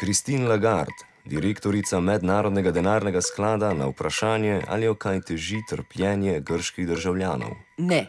Christine Lagarde, direktorica Mednarodnega denarnega sklada, na vprašanje, ali jo kaj teži trpljenje grških državljanov. Ne.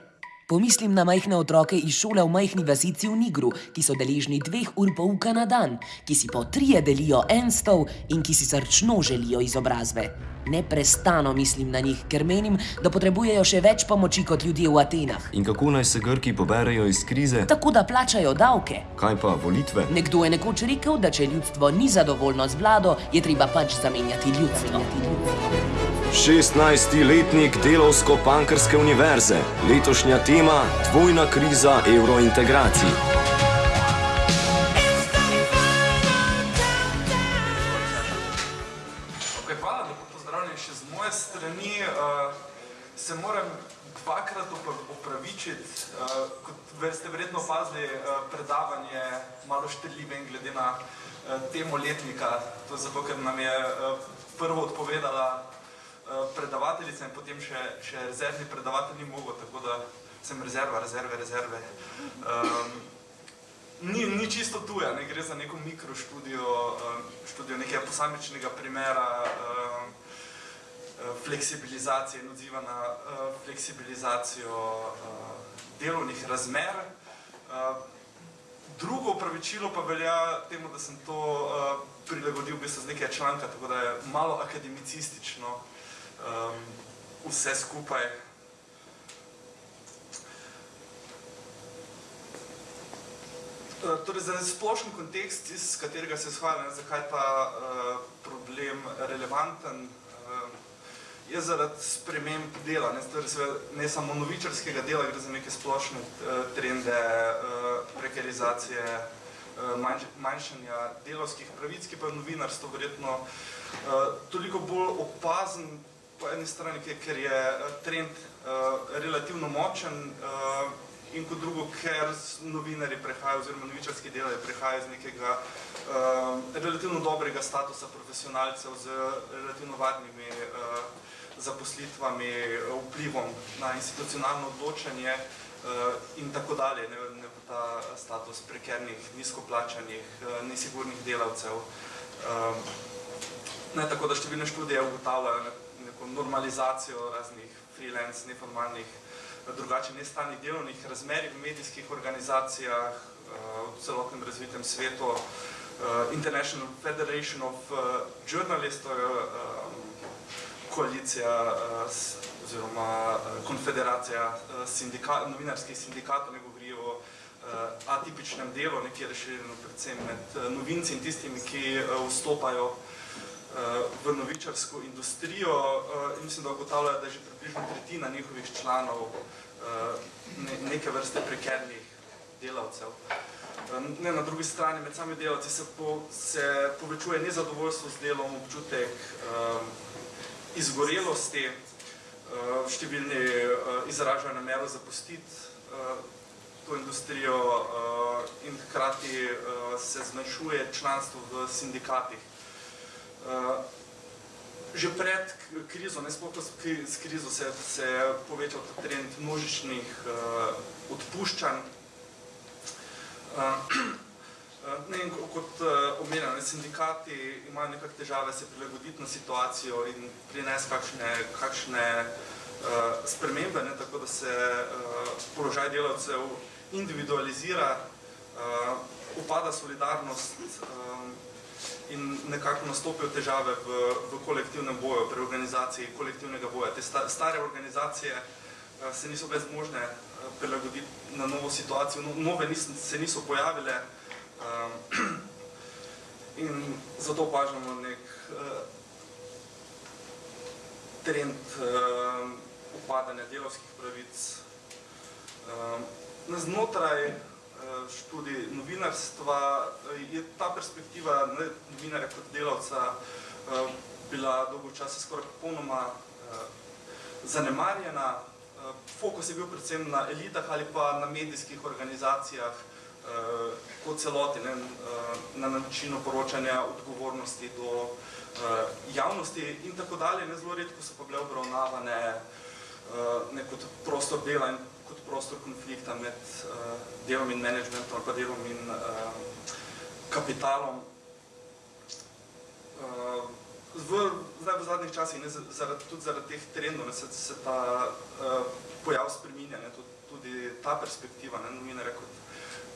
Pomislim na majhne otroke iz šole v majhni vasici v Nigru, ki so deležni dveh ur pouka na dan, ki si po trije delijo en stol in ki si srčno želijo izobrazbe. Neprestano mislim na njih, ker menim, da potrebujejo še več pomoči kot ljudje v Atenah. In kako naj se Grki poberejo iz krize? Tako da plačajo davke. Kaj pa volitve? Nekdo je nekoč rekel, da če ljudstvo ni zadovoljno z vlado, je treba pač zamenjati ljudstvo. 16-letnik Delovsko-Pankrske univerze, letošnja tema: dvojna kriza evrointegracij. Okay, hvala, lepo pozdravljeni še z moje strani. Uh, se moram dvakrat opra- opravičiti, uh, kot ste verjetno opazili, uh, predavanje malo štrljive in glede na uh, temo letnika. To je zato, ker nam je uh, prvo odpovedala predavateljica in potem še, še rezervni predavatelj ni mogel, tako da sem rezerva, rezerve, rezerve. Um, Ni, ni čisto tuja, ne gre za neko mikroštudijo, uh, študijo nekega posamičnega primera uh, uh, fleksibilizacije in odziva na uh, fleksibilizacijo uh, delovnih razmer. Uh, drugo upravičilo pa velja temu, da sem to uh, prilagodil v bistvu z nekaj članka, tako da je malo akademicistično um, vse skupaj. Eh, Torej, za splošen kontekst, iz katerega se izhaja, ne, zakaj ta uh, problem relevanten, uh, je zaradi sprememb dela, ne, torej, seveda, ne samo novičarskega dela, gre za neke splošne uh, trende uh, prekarizacije, uh, manj, manjšanja delovskih pravic, ki pa je novinarstvo verjetno uh, toliko bolj opazen po eni strani, ker- je uh, trend uh, relativno močen, uh, in kot drugo, ker novinarji prehajajo, oziroma novičarski delavci prehajajo iz nekega relativno dobrega statusa profesionalcev z relativno varnimi zaposlitvami, vplivom na institucionalno odločanje in tako dalje, ne, ne v ta status prekernih, nizkoplačanih, nesigurnih delavcev. Ne, tako da številne študije ugotavljajo normalizacijo raznih freelance, neformalnih drugače nestalnih delovnih razmerij v medijskih organizacijah uh, v celotnem razvitem svetu. Uh, International Federation of uh, Journalists, to je koalicija oziroma konfederacija uh, sindika, novinarskih sindikatov, ne govori o atipičnem delu, nekje razširjeno predvsem med novinci in tistimi, ki vstopajo v novičarsko industrijo uh, in mislim, da ugotavljajo, da je že približno tretjina njihovih članov ne, neke vrste prekernih delavcev. Uh, Ne, na drugi strani, med sami delavci se, po, se povečuje nezadovoljstvo z delom, občutek um, izgorelosti, uh, številni uh, izražajo namero zapustiti uh, to industrijo uh, in hkrati uh, se zmanjšuje članstvo v sindikatih. Uh, že pred krizo, ne sploh s kri- s krizo, se, se je povečal ta trend množičnih uh, odpuščanj. Uh, ne, in ko- kot uh, omenjeno, sindikati imajo nekako težave se prilagoditi na situacijo in prinesti kakšne, kakšne uh, spremembe, ne, tako da se uh, položaj delavcev individualizira, uh, upada solidarnost um, in nekako nastopijo težave v, v kolektivnem boju, pri organizaciji kolektivnega boja. Te sta, stare organizacije uh, se niso bile zmožne uh, prilagoditi na novo situacijo, no, nove nis, se niso pojavile um, in zato opažamo nek uh, trend uh, upadanja delovskih pravic. Um, znotraj študij novinarstva uh, je ta perspektiva ne, novinarja kot delavca uh, bila dolgo časa skoraj popolnoma zanemarjena. Fokus je bil predvsem na elitah ali pa na medijskih organizacijah po celoti, ne, na načinu poročanja odgovornosti do javnosti in tako dalje. Ne, zelo redko so pa bile obravnavane ne kot prostor dela in kot prostor konflikta med uh, delom in managementom ali pa delom in uh, kapitalom. v, zdaj v zadnjih časih, ne, zaradi, tudi zaradi teh trendov, ne, se, se ta uh, pojav spreminja, ne, tudi, tudi ta perspektiva ne, novinarja kot,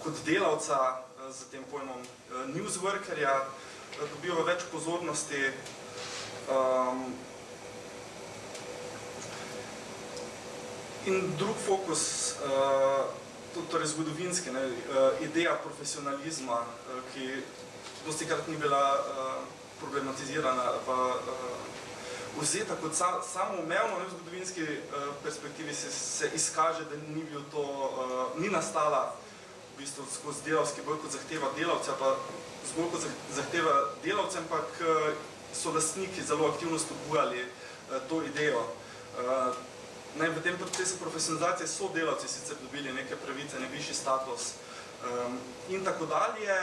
kot delavca uh, z tem pojmom uh, newsworkerja uh, dobiva več pozornosti. Um, in drug fokus, uh, torej zgodovinski, ne, uh, ideja profesionalizma, uh, ki dosti krat ni bila uh, problematizirana pa uh, vzeta kot sa, samoumevno v zgodovinski uh, perspektivi se, se izkaže, da ni bil to, uh, ni nastala v bistvu skozi delavski boj kot zahteva delavca, pa zgolj kot zahteva delavca, ampak uh, so lastniki zelo aktivno spodbujali uh, to idejo. Uh, ne, v tem procesu profesionalizacije so delavci sicer dobili neke pravice, nek višji status um, in tako dalje,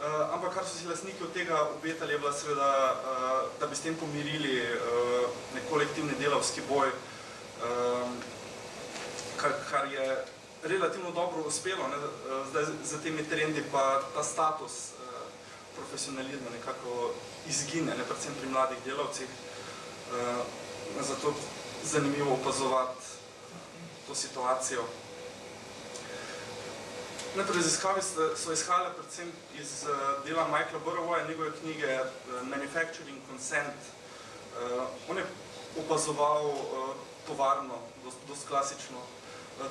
Uh, ampak kar so si lastniki od tega obetali, je bila seveda, uh, da bi s tem pomirili uh, nek kolektivni delavski boj, um, kar, kar je relativno dobro uspelo. Ne? Zdaj za temi trendi pa ta status uh, profesionalizma nekako izgine, ne? predvsem pri mladih delavcih. Uh, zato zanimivo opazovati to situacijo. Najprej raziskave so izhajale predvsem iz uh, dela Michaela Burrowa njegove knjige uh, Manufacturing Consent. Uh, on je opazoval tovarno, dost, dost klasično,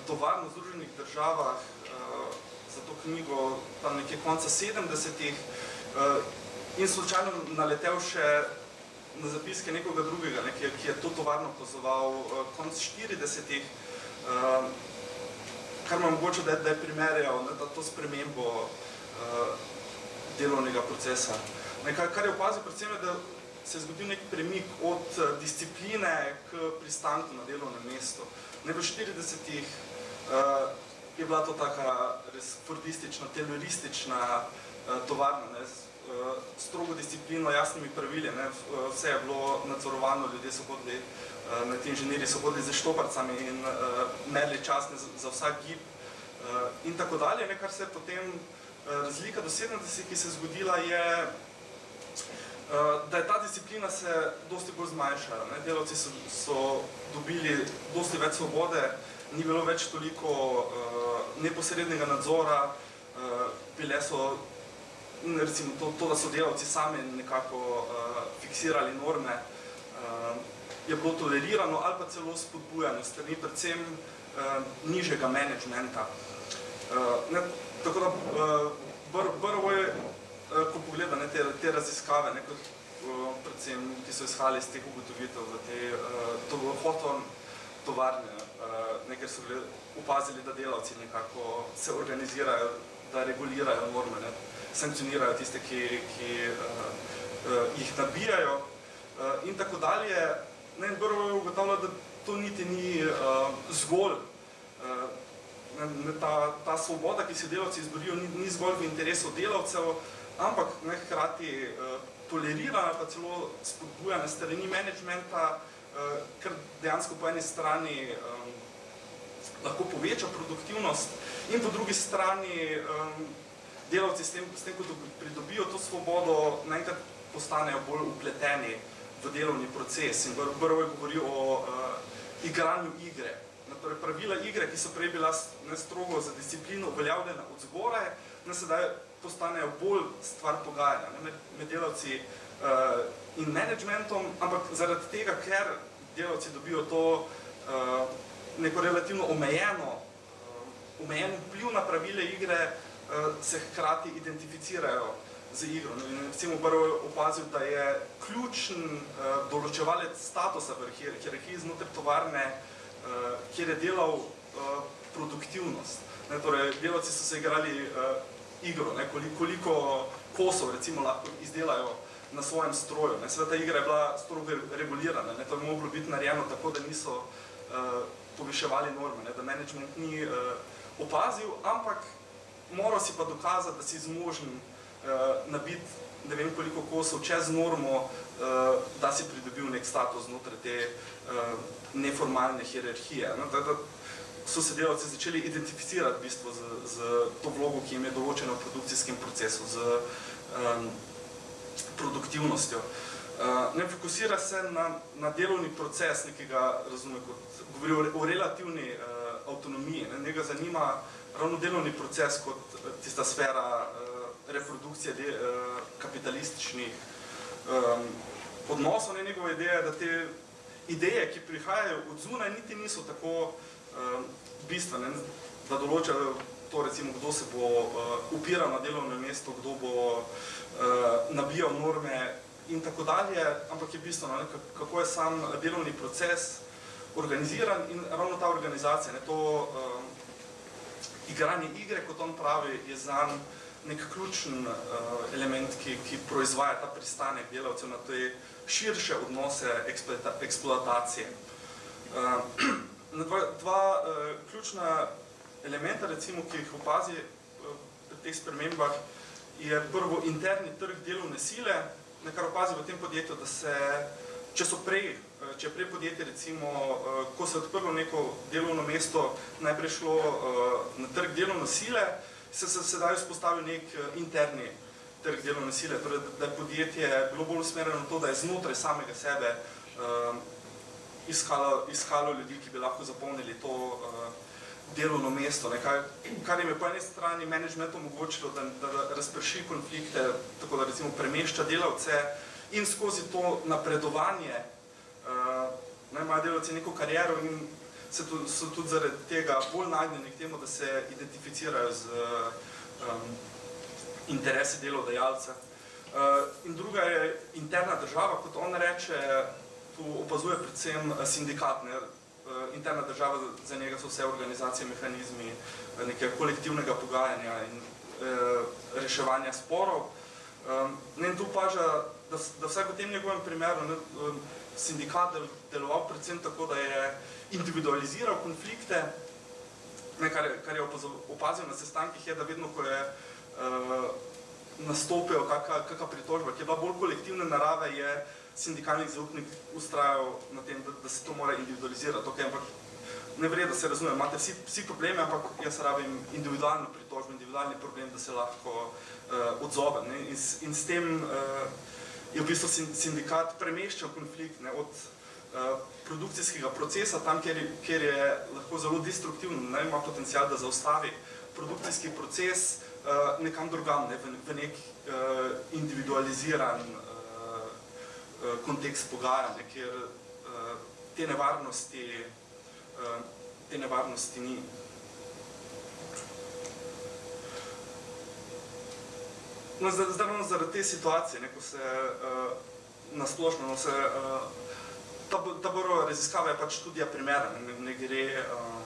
tovarno v Združenih državah za to knjigo tam nekje konca 70-ih uh, in slučajno naletel še na zapiske nekoga drugega, ne, ki, ki je to tovarno opazoval uh, konc 40-ih. Uh, kar me mogoče, da, da je primerjal ne, da to spremembo uh, delovnega procesa. Ne, kar, kar je opazil predvsem, je, da se je zgodil nek premik od uh, discipline k pristanku na delovnem mestu. Ne, v 40-ih uh, je bila to taka res fordistična, teroristična uh, tovarna, ne, strogo disciplino, jasnimi pravili, ne, vse je bilo nadzorovano, ljudje so hodili Eh, med inženirji so hodili z štoparcami in merili čas za, za vsak gib in tako dalje. Ne, kar se je potem razlika do 70, ki se je zgodila, je, da je ta disciplina se dosti bolj zmanjšala. Ne. Delavci so, so dobili dosti več svobode, ni bilo več toliko neposrednega nadzora, bile so recimo to, to, da so delavci sami nekako uh, fiksirali norme, uh, je bilo tolerirano ali pa celo spodbujano strani predvsem uh, nižjega menedžmenta. Uh, ne, tako da uh, Brvo je, uh, ko pogleda ne, te, te raziskave, ne, kot, uh, predvsem, ki so izhali iz teh ugotovitev v te uh, to, hoton tovarne, uh, ne, ker so upazili, da delavci nekako se organizirajo, da regulirajo norme, ne, sankcionirajo tiste, ki, ki uh, jih nabijajo uh, in tako dalje. Ne, in prvo je ugotavljal, da to niti ni uh, zgolj, uh, ne, ta, ta svoboda, ki se delavci izborijo, ni, ni zgolj v interesu delavcev, ampak ne, hkrati uh, tolerirana pa celo spodbujana strani menedžmenta, uh, ker dejansko po eni strani um, lahko poveča produktivnost in po drugi strani um, delavci s tem, s tem, ko pridobijo to svobodo, naenkrat postanejo bolj upleteni v delovni proces in prvo je govoril o uh, igranju igre. Torej, pravila igre, ki so prej bila ne strogo za disciplino uveljavljena od zgoraj, ne sedaj postanejo bolj stvar pogajanja ne, med, med delavci uh, in managementom, ampak zaradi tega, ker delavci dobijo to uh, neko relativno omejeno, uh, omejen vpliv na pravile igre, uh, se hkrati identificirajo z igro. No, recimo prvo opazil, da je ključen uh, določevalec statusa v hierarhiji znotraj tovarne, uh, kjer je delal uh, produktivnost. Ne, torej, delavci so se igrali uh, igro, ne, koliko, koliko kosov recimo lahko izdelajo na svojem stroju. Ne. Sveda ta igra je bila strogo regulirana, ne, to je moglo biti narejeno tako, da niso uh, poviševali norme, ne, da management ni uh, opazil, ampak moral si pa dokazati, da si zmožen uh, nabiti ne vem koliko kosov čez normo, uh, da si pridobil nek status znotraj te uh, neformalne hierarhije. No, da, da so se delavci začeli identificirati v bistvu z, z to vlogo, ki jim je določena v produkcijskem procesu, z um, produktivnostjo. Uh, ne fokusira se na, na delovni proces, nekega, razume, kot govori o, o relativni uh, avtonomiji. Ne, njega zanima ravno delovni proces kot tista sfera uh, reprodukcije de, uh, kapitalističnih um, odnosov. Ne, njegova ideja je, da te ideje, ki prihajajo od zunaj, niti niso tako um, bistvene, da določajo to, recimo, kdo se bo uh, upiral na delovno mesto, kdo bo uh, nabijal norme in tako dalje, ampak je bistveno, ne, kako je sam delovni proces organiziran in ravno ta organizacija, ne, to um, igranje igre, kot on pravi, je zanj nek ključen uh, element, ki, ki proizvaja ta pristanek delavcev na te širše odnose eksploatacije. Uh, dva dva uh, ključna elementa, recimo, ki jih opazi uh, pri teh spremembah, je prvo interni trg delovne sile, na kar opazi v tem podjetju, da se, če so prej, če je prej podjetje, recimo, uh, ko se je odprlo neko delovno mesto, najprej šlo uh, na trg delovne sile, se se sedaj vzpostavil nek interni trg delovne sile, torej da je podjetje bilo bolj usmerjeno na to, da je znotraj samega sebe iskalo, iskalo ljudi, ki bi lahko zapolnili to delovno mesto, ne, kar, kar jim je po eni strani management omogočilo, da, da razprši konflikte, tako da recimo premešča delavce in skozi to napredovanje uh, ne, imajo delavci neko kariero in se tu, so tudi zaradi tega bolj nagnjeni k temu, da se identificirajo z um, interesi delodajalca. Uh, in druga je interna država, kot on reče, tu opazuje predvsem sindikat. Ne? Uh, interna država, za njega so vse organizacije, mehanizmi nekega kolektivnega pogajanja in uh, reševanja sporov. Um, in tu paža, da, da vsaj v tem njegovem primeru ne, um, sindikat del, deloval predvsem tako, da je individualiziral konflikte, ne, kar, kar je opazil na sestankih, je, da vedno, ko je uh, nastopil kakšna kaka pritožba, ki je bila bolj kolektivne narave, je sindikalni zaupnik ustrajal na tem, da, da se to mora individualizirati. Okay, ampak ne vred, da se razume, imate vsi, vsi probleme, ampak jaz rabim individualno pritožbo, individualni problem, da se lahko uh, odzovem. Ne? In, in s tem uh, je v bistvu sindikat premeščal konflikt ne? od uh, produkcijskega procesa, tam, kjer je, kjer je lahko zelo destruktivno, ne? ima potencial, da zaustavi produkcijski proces uh, nekam drugam, ne? v, v nek uh, individualiziran kontekst pogajanja, kjer te nevarnosti, te nevarnosti ni. No, zdaj, zdaj zaradi te situacije, ne, ko se uh, nasplošno, no, se, uh, ta, boro raziskava je pač študija primera, ne, ne gre, uh,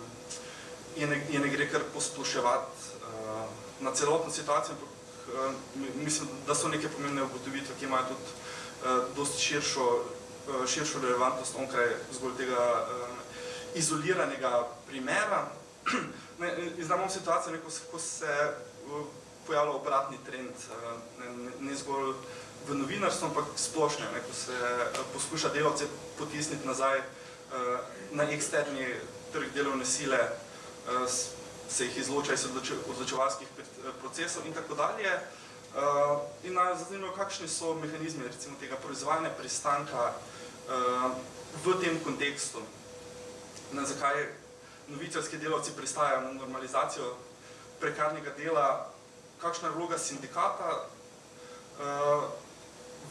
je, ne, je ne gre kar posploševati uh, na celotno situacijo, ampak uh, mislim, da so neke pomembne ugotovitve, ki imajo tudi uh, dosti širšo, uh, širšo relevantnost onkraj zgolj tega uh, izoliranega primera. ne, znamo situacijo, ne, ko, ko se uh, pojavlja obratni trend, ne, ne, ne zgolj v novinarstvu, ampak splošno, ne, ko se poskuša delavce potisniti nazaj na eksterni trg delovne sile, se jih izloča iz odločevalskih procesov in tako dalje. In naj zanimivo, kakšni so mehanizmi recimo tega proizvajanja pristanka v tem kontekstu, na zakaj novičarski delavci pristajajo na normalizacijo prekarnega dela, kakšna je vloga sindikata uh,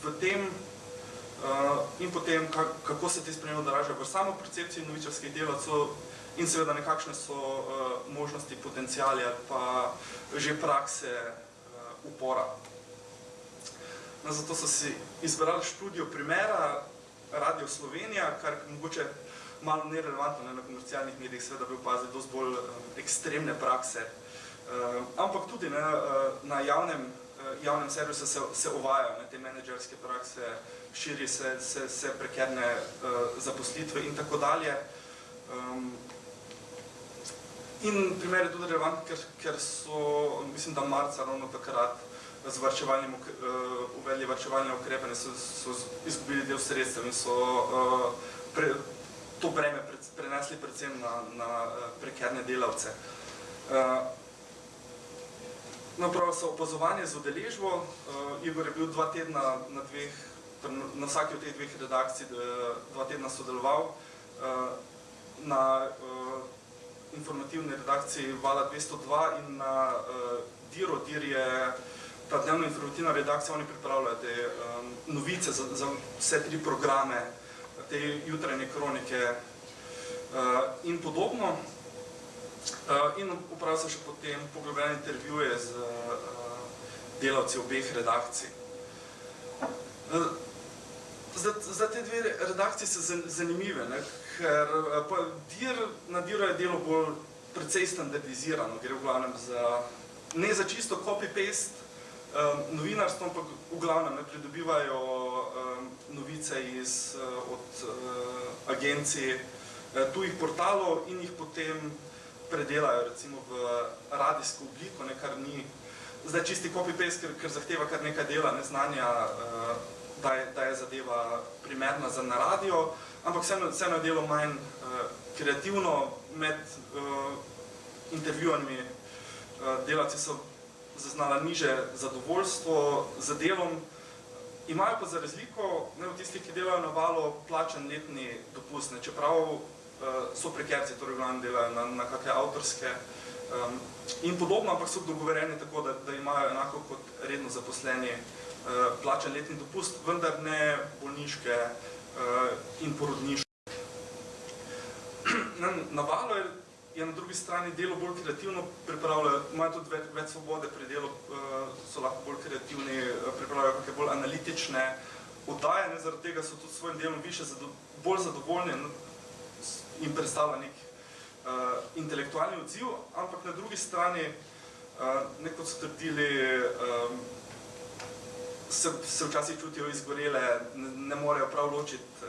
v tem uh, in potem, kak, kako se te spremembe odražajo v samo percepciji novičarskih delavcev in seveda nekakšne so uh, možnosti, potencijali ali pa že prakse uh, upora. No, zato so si izbrali študijo primera Radio Slovenija, kar mogoče malo nerelevantno ne, na komercialnih medijih, seveda bi opazili dosti bolj um, ekstremne prakse ampak tudi ne, uh, na javnem, uh, javnem servisu se, se uvajajo ne, te menedžerske prakse, širi se, se, se prekerne uh, zaposlitve in tako dalje. In primer je tudi relevant, ker, ker so, mislim, da marca ravno takrat z varčevalnim, uh, uvedli varčevalne ukrepe, so, so izgubili del sredstev in so uh, pre, to breme pre, prenesli predvsem na, na prekerne delavce. Uh, No, prav so opazovanje z udeležbo. Uh, Igor je bil dva tedna na dveh na vsaki od teh dveh redakcij dva tedna sodeloval. Na informativni redakciji Vala 202 in na Diro, Dir je ta dnevno informativna redakcija, oni pripravljajo te novice za, za vse tri programe, te jutranje kronike in podobno. In opravil sem še potem poglobljene intervjuje z delavci obeh redakcij. Zdaj, zdaj te dve redakciji so zanimive, ne, ker Dir, na Diru je delo bolj precej standardizirano, gre v glavnem za, ne za čisto copy-paste novinarstvo, ampak v glavnem ne pridobivajo novice iz, od agencij tujih portalov in jih potem predelajo recimo v radijsko obliko, ne, kar ni zdaj čisti copy-paste, ker, ker zahteva kar nekaj dela, ne, znanja, da je, da je zadeva primerna za na radio, ampak vseeno, vseeno je delo manj kreativno, med intervjuvanji delavci so zaznala nižje zadovoljstvo z delom, imajo pa za razliko, ne, od tistih, ki delajo na Valu, plačan letni dopust, ne, čeprav so prekerci, torej v glavnem delajo na, na kake avtorske in podobno, ampak so dogovorjeni tako, da, da imajo enako kot redno zaposleni plačan letni dopust, vendar ne bolniške in porodniške. Na Valu je, je na drugi strani delo bolj kreativno, pripravljajo, imajo tudi več, več svobode pri delu, so lahko bolj kreativni, pripravljajo kake bolj analitične oddaje, ne, zaradi tega so tudi svojim delom višje bolj zadovoljni in predstavlja neki intelektualni odziv, ampak na drugi strani, ne, kot so trdili, se, se včasih čutijo izgorele, ne, ne morejo prav ločiti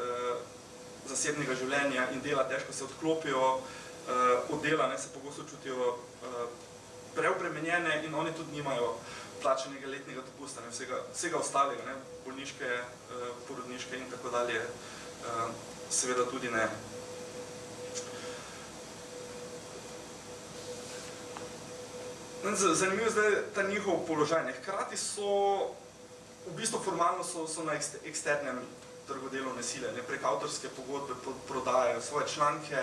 zasebnega življenja in dela, težko se odklopijo od dela, ne, se pogosto čutijo preobremenjene in oni tudi nimajo plačanega letnega dopusta, ne, vsega, vsega ostalega, ne, bolniške, porodniške in tako dalje, seveda tudi ne. Zanimivo je ta njihov položaj, hkrati so, v bistvu formalno so, so na eksternem trgu delovne sile, ne, prek avtorske pogodbe prodajajo svoje članke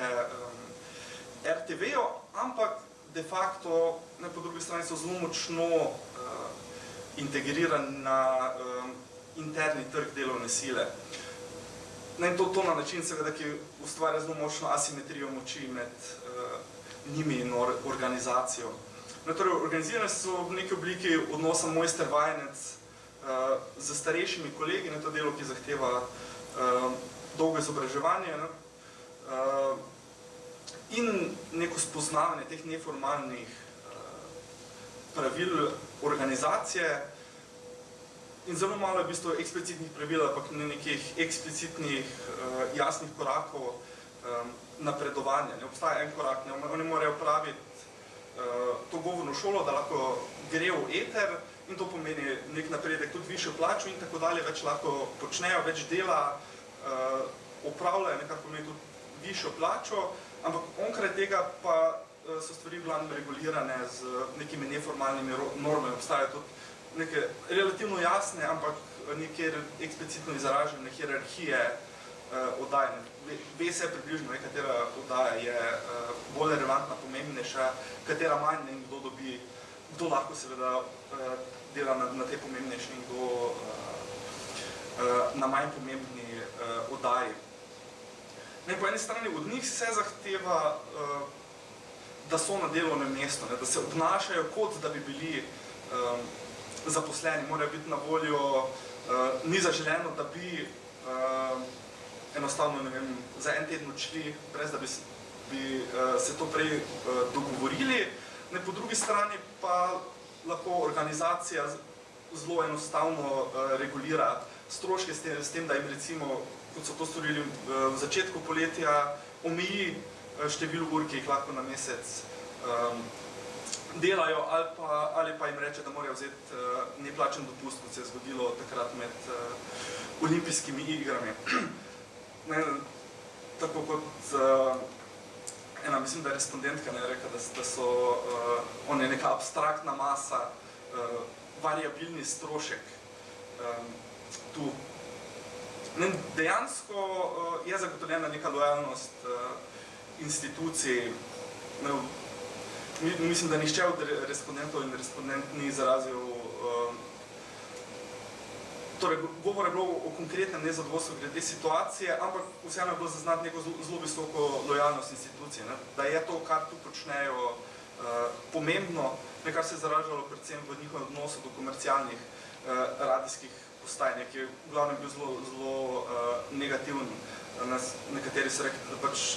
RTV-ju, ampak de facto, ne, po drugi strani so zelo močno integrirani na interni trg delovne sile. Ne, to, to na način seveda, ki ustvarja zelo močno asimetrijo moči med njimi in organizacijo. No, torej, organizirani so v neki obliki odnosa mojster-vajenec s starejšimi kolegi, ne, to delo, ki zahteva dolgo izobraževanje, ne, in neko spoznavanje teh neformalnih pravil organizacije. In zelo malo je v bistvu eksplicitnih pravil, ampak ne nekih eksplicitnih jasnih korakov napredovanja, ne, obstaja en korak, ne, oni morajo opraviti to govorno šolo, da lahko gre v eter in to pomeni neki napredek, tudi višjo plačo in tako dalje, več lahko počnejo, več dela opravljajo, ne, kar pomeni tudi višjo plačo, ampak onkraj tega pa so stvari v glavnem regulirane z nekimi neformalnimi normami, obstajajo tudi neke relativno jasne, ampak nekje eksplicitno izražene hierarhije oddaj, ne, ve se približno, ne, katera oddaja je bolj relevantna, pomembnejša, katera manj, ne, in kdo dobi, kdo lahko seveda dela na, na tej pomembnejši in kdo na manj pomembni oddaji. Ne, po eni strani od njih se zahteva, da so na delovnem mestu, ne, da se obnašajo, kot da bi bili zaposleni, morajo biti na voljo, ni zaželeno, da bi enostavno, ne vem, za en teden odšli, brez da bi bi se to prej dogovorili, ne, po drugi strani pa lahko organizacija zelo enostavno regulira stroške s tem, s tem, da jim recimo, kot so to storili v začetku poletja, omeji število ur, ki jih lahko na mesec delajo, ali pa, ali pa jim reče, da morajo vzeti neplačan dopust, kot se je zgodilo takrat med olimpijskimi igrami. Ne, tako kot ena, mislim, da je respondentka, ne, rekla, da so oni neka abstraktna masa, variabilni strošek tu Ne, dejansko uh, je zagotovljena neka lojalnost uh, institucij. Ne, mi, mislim, da nišče od respondentov in respondent ni izrazil uh, Torej, govor je bilo o konkretnem nezadovoljstvu glede situacije, ampak vseeno je bilo zaznati neko zelo visoko lojalnost institucije. Ne? Da je to, kar tu počnejo, uh, pomembno, nekar se je zaražalo predvsem v njihovem odnosu do komercialnih uh, radijskih postaj, ki je v glavnem bil zelo, zelo uh, negativen. Nas, nekateri so rekli, da pač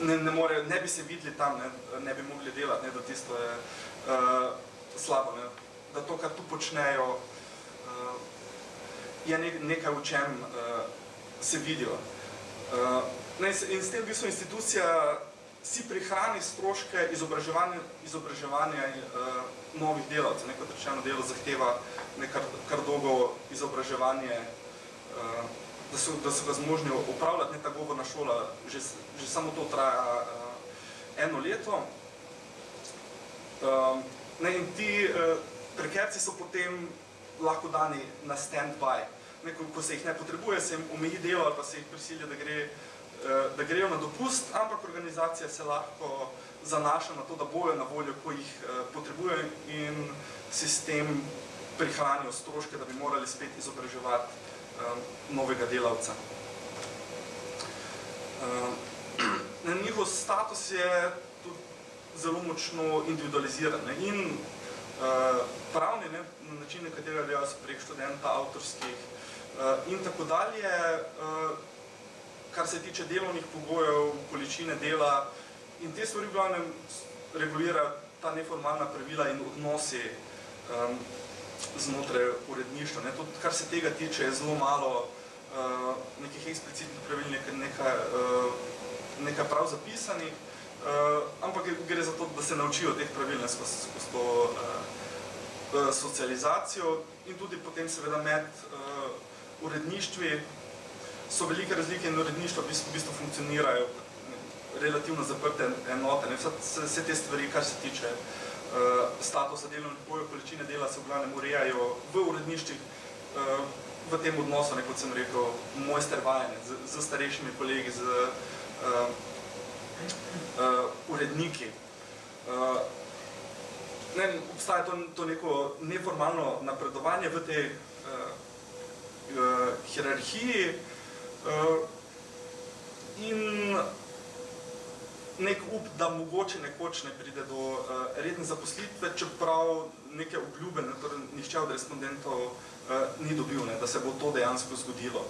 ne, ne, more, ne bi se videli tam, ne, ne bi mogli delati, ne, da tisto je uh, slabo. Ne. Da to, kar tu počnejo, je ne, nekaj, v čem uh, se vidijo. Uh, ne, in s tem v bistvu institucija si prihrani stroške izobraževanja, izobraževanja uh, novih delavcev. Neko rečeno delo zahteva nekar kar dolgo izobraževanje, uh, da, so, da so ga zmožni upravljati, ne ta govorna šola, že, že samo to traja uh, eno leto. Uh, ne, in ti uh, prekerci so potem lahko dani na stand-by. Ko, ko se jih ne potrebuje, se jim omeji delo ali pa se jih prisilja, da, gre, eh, da grejo na dopust, ampak organizacija se lahko zanaša na to, da bojo na voljo, ko jih eh, potrebuje in sistem prihranijo stroške, da bi morali spet izobraževati um, novega delavca. Um, njihov status je tudi zelo močno individualiziran ne? in uh, pravni, ne? Na način, na katerega delajo se prek študenta, avtorskih uh, in tako dalje. Uh, kar se tiče delovnih pogojev, količine dela in te stvari v glavnem regulira ta neformalna pravila in odnosi um, znotraj uredništva. Ne. Tudi, kar se tega tiče, je zelo malo uh, nekih eksplicitnih pravil, nekaj, nekaj, uh, nekaj prav zapisanih, uh, ampak gre za to, da se naučijo teh pravil ne, skozi, skozi to uh, socializacijo in tudi potem seveda med uh, uredništvi so velike razlike in uredništva v bistvu, v bistvu funkcionirajo relativno zaprte enote. Ne. Vse, vse te stvari, kar se tiče uh, statusa delovnih pogojev, količine dela se v glavnem urejajo v uredniščih uh, v tem odnosu, ne, kot sem rekel, mojster vajene z, z starejšimi kolegi, z uh, uh, uredniki. Uh, ne, obstaja to, to neko neformalno napredovanje v tej uh, uh, hierarhiji uh, in nek up, da mogoče nekoč ne pride do uh, redne zaposlitve, čeprav neke obljube, ne, torej nišče od respondentov uh, ni dobil, ne, da se bo to dejansko zgodilo.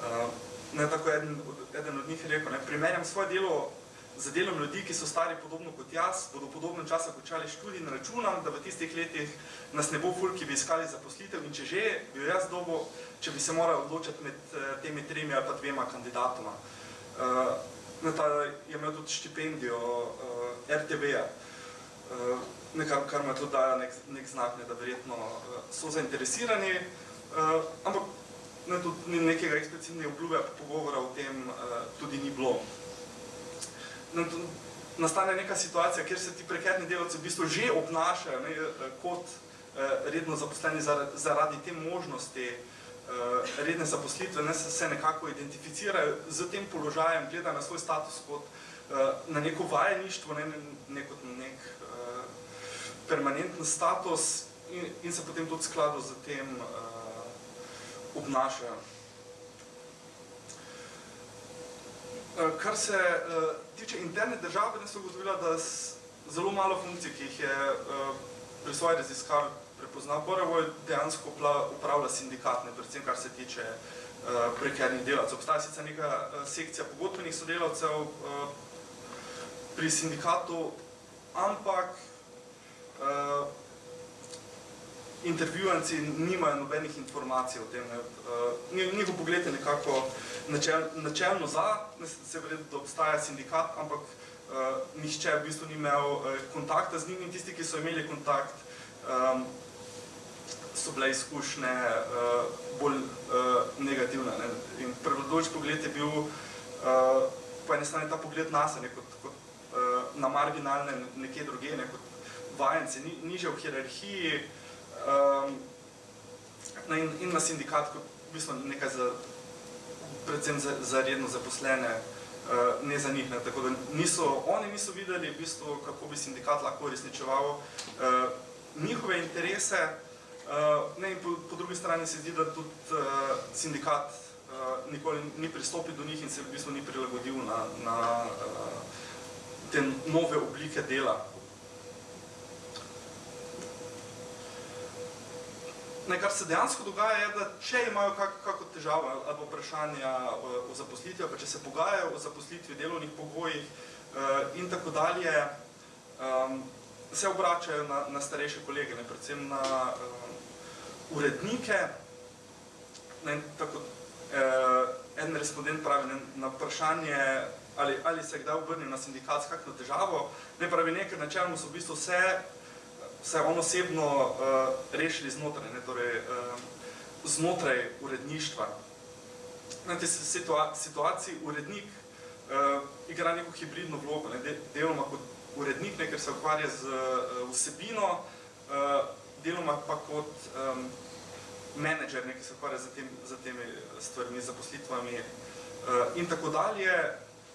Uh, ne, tako eden, eden od njih rekel, ne, primerjam svoje delo za delom ljudi, ki so stari podobno kot jaz, bodo v podobnem času končali študij in računam, da v tistih letih nas ne bo ful, ki bi iskali zaposlitev in če že, bi jaz dobo, če bi se moral odločiti med uh, temi tremi ali pa dvema kandidatoma. Uh, na ta je imel tudi štipendijo uh, RTV-ja, nekaj, kar mu tudi daje nek, nek znak, ne, da verjetno so zainteresirani, ampak ne, tudi nekega eksplicitnega obljube pogovora o tem tudi ni bilo. Tudi, nastane neka situacija, kjer se ti prekerni delavci v bistvu že obnašajo ne, kot uh, redno zaposleni zaradi, te možnosti uh, redne zaposlitve, ne, se, nekako identificirajo z tem položajem, gledajo na svoj status kot na neko vajeništvo, ne, ne kot na nek permanenten status in, in se potem tudi skladu z tem obnašajo. Kar se uh, tiče interne države, ne so ugotovila, da zelo malo funkcij, ki jih je uh, pri svoji raziskavi prepozna. Borevo dejansko upravlja sindikatne, predvsem kar se tiče uh, prekernih delavcev. Obstaja sicer neka uh, sekcija pogodbenih sodelavcev uh, pri sindikatu, ampak uh, intervjuvanci nimajo nobenih informacij o tem. Uh, njihov pogled je nekako načel, načelno za, ne se vredi, da obstaja sindikat, ampak uh, nihče v bistvu ni imel uh, kontakta z njim in tisti, ki so imeli kontakt, um, so bile izkušnje uh, bolj uh, negativne. Ne? In prevladujoč pogled je bil uh, po eni strani ta pogled na se, kot, kot uh, na marginalne nekje druge, ne? kot vajenci, ni, niže v hierarhiji um, in, in na sindikat kot v bistvu nekaj za predvsem za, za redno zaposlene, uh, ne za njih. Ne. Tako da niso, oni niso videli, v bistvu, kako bi sindikat lahko uresničeval uh, njihove interese. Uh, ne, in po, po drugi strani se zdi, da tudi uh, sindikat uh, nikoli ni pristopil do njih in se v bistvu ni prilagodil na, na uh, te nove oblike dela. Ne, kar se dejansko dogaja, je, da če imajo kak, kako težavo ali vprašanja o, o zaposlitvi, pa če se pogajajo o zaposlitvi, delovnih pogojih uh, in tako dalje, um, se obračajo na, na starejše kolege, ne, predvsem na um, urednike. Ne, tako, uh, en respondent pravi ne, na vprašanje, ali, ali se kdaj obrne na sindikat s kakšno težavo, ne pravi nekaj, na čemu so v bistvu vse se on osebno uh, rešili znotraj, ne, torej, uh, znotraj uredništva. Na tej situa situaciji urednik uh, igra neko hibridno vlogo, ne, de deloma kot urednik, ne, ker se ukvarja z uh, vsebino, uh, deloma pa kot um, menedžer, ne, ki se ukvarja z, tem, z temi stvarmi, zaposlitvami uh, in tako dalje.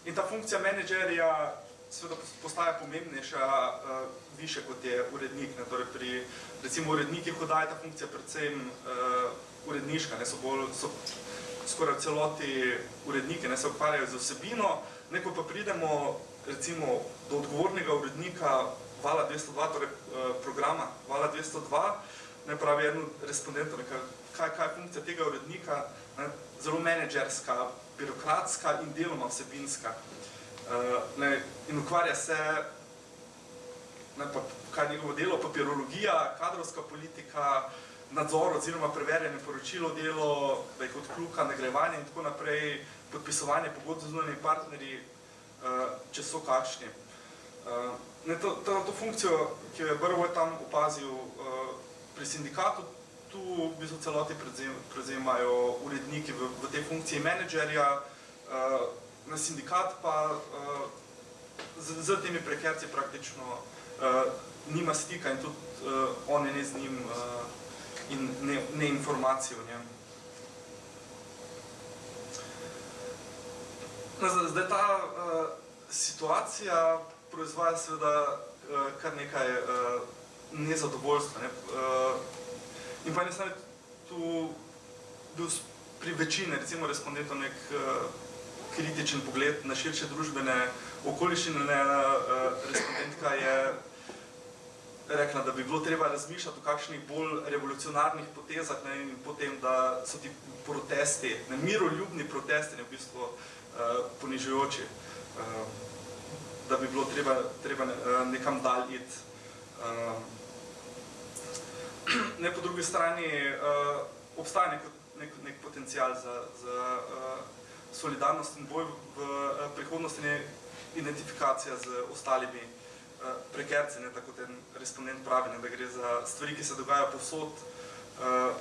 In ta funkcija menedžerja seveda postaja pomembnejša uh, više kot je urednik. Ne? Torej pri recimo urednikih, daje ta funkcija predvsem uh, uredniška, ne? so bolj, so skoraj celoti urednike, ne se ukvarjajo z vsebino, neko pa pridemo recimo do odgovornega urednika Vala 202, torej uh, programa Vala 202, ne pravi eno respondentov, kaj, kaj je funkcija tega urednika, ne? zelo menedžerska, birokratska in deloma vsebinska. Uh, ne, in ukvarja se, ne, pa, kaj je njegovo delo, papirologija, kadrovska politika, nadzor oziroma preverjanje poročilo delo, da je kot kluka, nagrajevanje in tako naprej, podpisovanje pogodb z zunanjimi partnerji, uh, če so kakšni. Uh, ne, to, to, to funkcijo, ki jo je Brvoj tam opazil uh, pri sindikatu, tu v bistvu celoti prevzemajo uredniki v, v tej funkciji menedžerja, na sindikat pa z, z temi prekerci praktično uh, nima stika in tudi uh, on je ne z njim uh, in ne, ne informacije o njem. No, zdaj ta uh, situacija proizvaja seveda uh, kar nekaj uh, nezadovoljstva. Ne? Uh, in pa ne tu bil pri večini, recimo respondentov nek uh, kritičen pogled na širše družbene okoliščine. Ena uh, respondentka je rekla, da bi bilo treba razmišljati o kakšnih bolj revolucionarnih potezah ne, in potem, da so ti protesti, ne, miroljubni protesti, ne, v bistvu uh, ponižujoči, uh, da bi bilo treba, treba uh, nekam dalj iti. Uh, ne, po drugi strani uh, obstaja nek, nek, nek potencial za, za uh, solidarnost in boj v eh, prihodnosti ne identifikacija z ostalimi eh, prekerci, ne, tako ten respondent pravi, ne, da gre za stvari, ki se dogajajo povsod eh,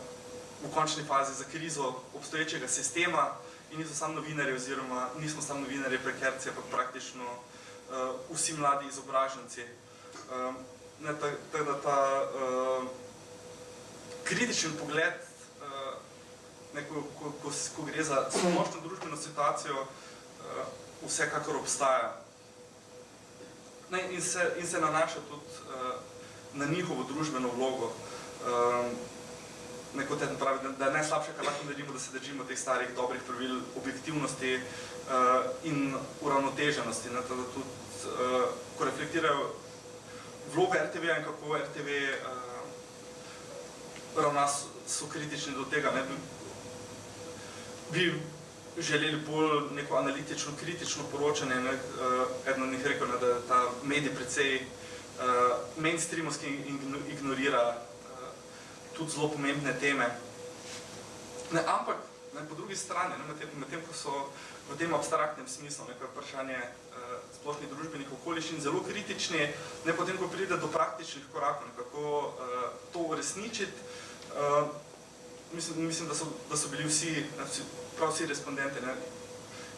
v končni fazi za krizo obstoječega sistema in niso samo novinari oziroma nismo samo novinari prekerci, pa praktično vsi mladi izobraženci. Ne, tako da ta kritičen pogled ne, ko, ko, ko, ko gre za splošno družbeno situacijo, uh, vsekakor obstaja. Ne, in, se, in se nanaša tudi uh, na njihovo družbeno vlogo. Um, Neko te pravi, da je najslabše, kar lahko naredimo, da se držimo teh starih dobrih pravil objektivnosti uh, in uravnoteženosti. Ne, da tudi, uh, ko reflektirajo vlogo RTV-ja in kako RTV uh, ravna so, so kritični do tega, ne, bi želeli bolj neko analitično, kritično poročanje. Ne? Uh, eden od njih rekel, ne, da ta medij precej uh, mainstreamovski ignorira uh, tudi zelo pomembne teme. Ne, ampak ne, po drugi strani, ne, med, tem, med tem, ko so v tem abstraktnem smislu neko vprašanje uh, splošnih družbenih okoliščin zelo kritični, ne potem, ko pride do praktičnih korakov, kako uh, to uresničiti, uh, mislim, mislim da, so, da so bili vsi, prav vsi respondenti ne,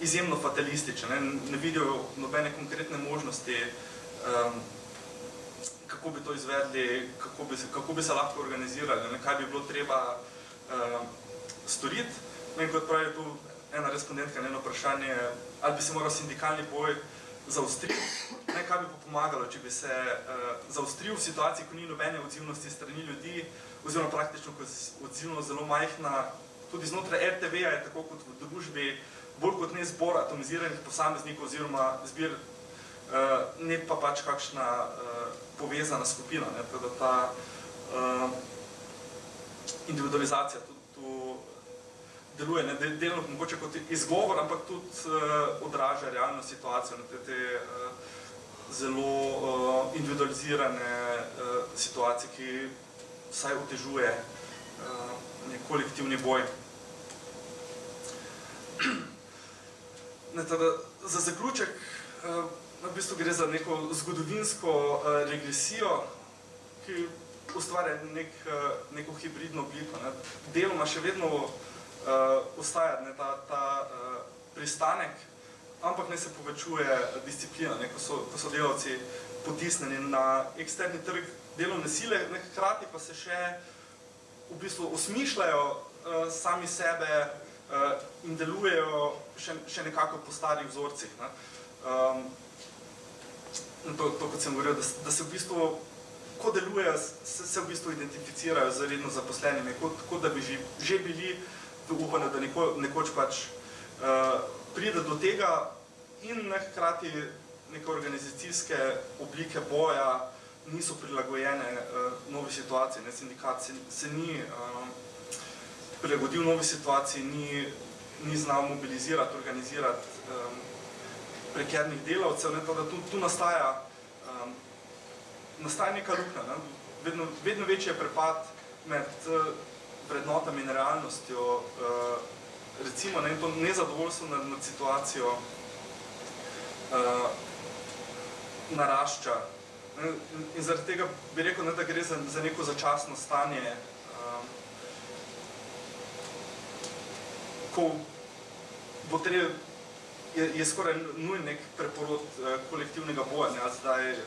izjemno fatalistični, ne, ne vidijo nobene konkretne možnosti, um, kako bi to izvedli, kako bi, kako bi se lahko organizirali, ne, kaj bi bilo treba um, storiti. No in kot pravi tu ena respondentka eno vprašanje, ali bi se moral sindikalni boj zaostriti, ne, kaj bi pa pomagalo, če bi se uh, zaostril v situaciji, ko ni nobene odzivnosti strani ljudi, oziroma praktično, ko je odzivnost zelo majhna, tudi znotraj RTV-ja je tako kot v družbi, bolj kot ne zbor atomiziranih posameznikov oziroma zbir, uh, ne pa pač kakšna uh, povezana skupina, ne, tako da ta uh, individualizacija tudi tu deluje, ne, delno mogoče kot izgovor, ampak tudi odraža realno situacijo, zelo uh, individualizirane uh, situacije, ki vsaj otežuje uh, nek kolektivni boj. Ne, tada, za zaključek, uh, v bistvu gre za neko zgodovinsko uh, regresijo, ki ustvarja nek, neko hibridno obliko. Ne. Deloma še vedno uh, ostaja ne, ta, ta uh, pristanek, ampak ne se povečuje disciplina, ne, ko, so, ko so delavci potisnjeni na eksterni trg delovne sile, ne, hkrati pa se še v bistvu osmišljajo uh, sami sebe uh, in delujejo še, še nekako po starih vzorcih. Ne. Um, to, to, kot sem govoril, da, da se v bistvu, ko delujejo, se, se v bistvu identificirajo z redno zaposlenimi, kot, kot da bi že, že bili v upanju, da neko, nekoč pač uh, pride do tega in ne hkrati neke organizacijske oblike boja niso prilagojene uh, novi situaciji. Ne, sindikat se, se ni uh, prilagodil novi situaciji, ni, ni znal mobilizirati, organizirati um, prekernih delavcev, ne, da tu, tu nastaja, um, nastaja neka luknja, ne, vedno, vedno večji je prepad med vrednotami in realnostjo, uh, recimo, ne, to nezadovoljstvo nad, nad situacijo uh, narašča. In zaradi tega bi rekel, ne, da gre za, za neko začasno stanje, um, ko bo treba je, je skoraj nujen nek preporod uh, kolektivnega boja, ne, zdaj uh,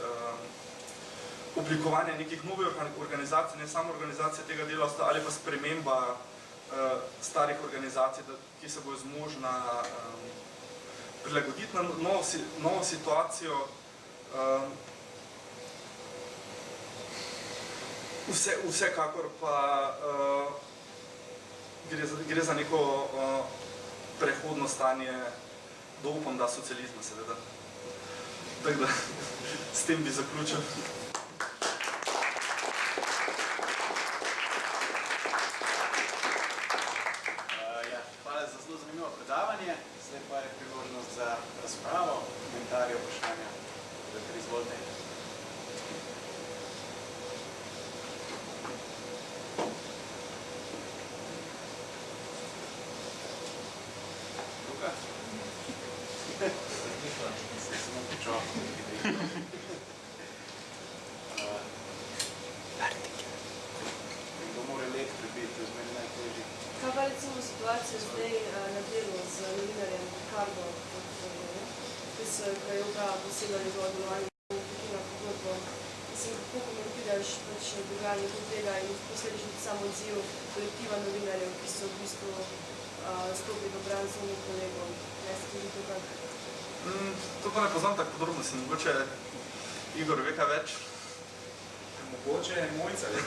oblikovanje nekih novih organizacij, ne samo organizacije tega delavstva, ali pa sprememba uh, starih organizacij, da, ki se bojo zmožna um, prilagoditi na novo, novo situacijo. Um, vse, vsekakor pa uh, gre, za, gre za neko uh, prehodno stanje do upam, da socializma seveda. Tako da, s tem bi zaključil. Ja, hvala za zelo zanimivo predavanje. Zdaj pa je priložnost za razpravo, komentarje, vprašanja. Doktor, izvolite. Luka? Se samo počal. Nekdo mora let prebiti, to je zmeni najtežji. Kaj pa recimo situacija zdaj eh, na delu z novinarjem Ricardo, ga je uprava posebno njegovo delovanje na pogodbo. Mislim, kako komentiraš pač dogajanje kot tega in posledično sam odziv kolektiva novinarjev, ki so v bistvu uh, stopili v bran svojim kolegom. Ne se tudi to kak? Mm, to pa ne poznam tako podrobno, si mogoče Igor ve kaj več. Mogoče je mojca.